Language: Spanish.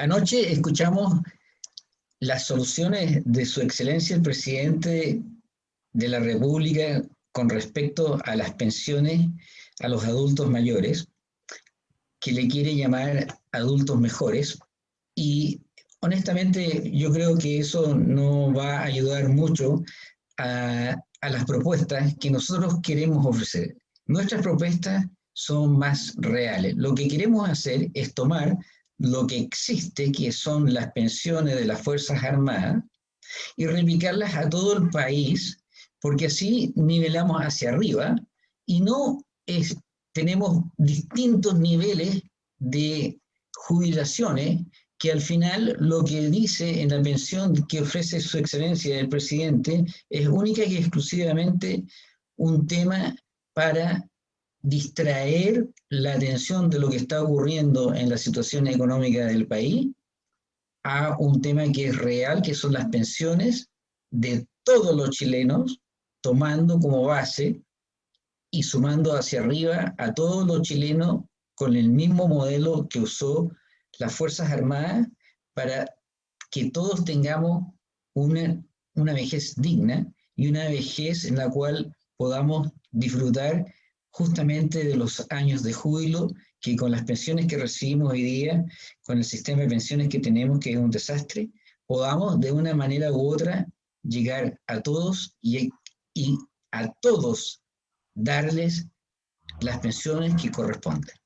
Anoche escuchamos las soluciones de su excelencia el presidente de la República con respecto a las pensiones a los adultos mayores, que le quiere llamar adultos mejores, y honestamente yo creo que eso no va a ayudar mucho a, a las propuestas que nosotros queremos ofrecer. Nuestras propuestas son más reales. Lo que queremos hacer es tomar lo que existe, que son las pensiones de las Fuerzas Armadas, y replicarlas a todo el país, porque así nivelamos hacia arriba y no es, tenemos distintos niveles de jubilaciones que al final lo que dice en la pensión que ofrece su excelencia el presidente es única y exclusivamente un tema para distraer la atención de lo que está ocurriendo en la situación económica del país a un tema que es real, que son las pensiones de todos los chilenos, tomando como base y sumando hacia arriba a todos los chilenos con el mismo modelo que usó las Fuerzas Armadas para que todos tengamos una, una vejez digna y una vejez en la cual podamos disfrutar justamente de los años de júbilo que con las pensiones que recibimos hoy día, con el sistema de pensiones que tenemos, que es un desastre, podamos de una manera u otra llegar a todos y, y a todos darles las pensiones que corresponden.